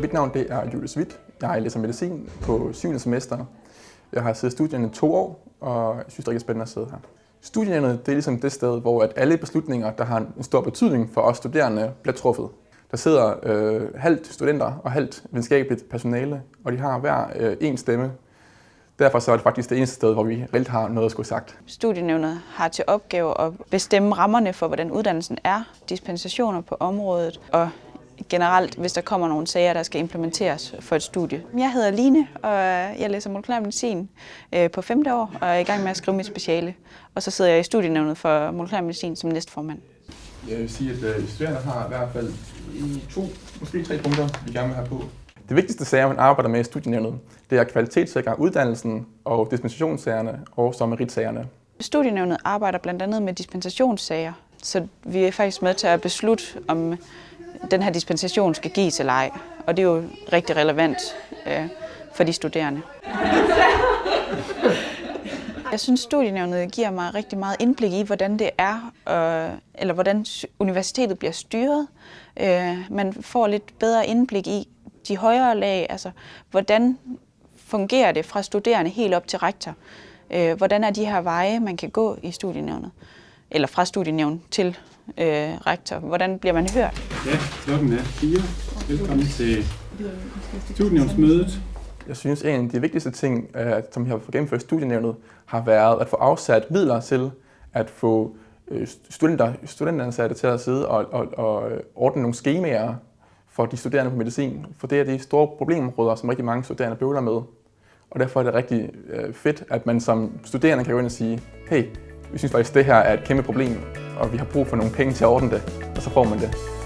Mit navn det er Julius Witt. Jeg læser medicin på 7. semester. Jeg har siddet i studierne i to år, og jeg synes, det er rigtig spændende at sidde her. Studierne det er ligesom det sted, hvor at alle beslutninger, der har en stor betydning for os studerende, bliver truffet. Der sidder øh, halvt studenter og halvt videnskabeligt personale, og de har hver øh, en stemme. Derfor så er det faktisk det eneste sted, hvor vi reelt har noget at skulle sagt. Studienævnet har til opgave at bestemme rammerne for, hvordan uddannelsen er, dispensationer på området og generelt, hvis der kommer nogle sager, der skal implementeres for et studie. Jeg hedder Line, og jeg læser molekylær medicin øh, på femte år og er i gang med at skrive mit speciale. Og så sidder jeg i studienævnet for molekylær medicin som næstformand. Jeg vil sige, at øh, studerende har i hvert fald i to, måske tre punkter, vi gerne vil have på. Det vigtigste sager, man arbejder med i studienævnet, det er kvalitetssikre uddannelsen og dispensationssagerne og så meritsagerne. Studienævnet arbejder blandt andet med dispensationssager, så vi er faktisk med til at beslutte, om den her dispensation skal gives eller ej. Og det er jo rigtig relevant øh, for de studerende. Jeg synes, studienævnet giver mig rigtig meget indblik i, hvordan det er, øh, eller hvordan universitetet bliver styret. Øh, man får lidt bedre indblik i de højere lag, altså hvordan fungerer det fra studerende helt op til rektor. Øh, hvordan er de her veje, man kan gå i studienævnet, eller fra studienævn til øh, rektor. Hvordan bliver man hørt? Ja, klokken er 4. Velkommen til studienævnsmødet. Jeg synes, en af de vigtigste ting, øh, som vi har fået gennemført studienævnet, har været at få afsat midler til at få øh, studenter, studenteransatte til at sidde og, og, og øh, ordne nogle skemaer for de studerende på medicin. For det er de store problemområder, som rigtig mange studerende bøvler med. Og derfor er det rigtig fedt, at man som studerende kan gå ind og sige, hey, vi synes faktisk, det her er et kæmpe problem, og vi har brug for nogle penge til at ordne det, og så får man det.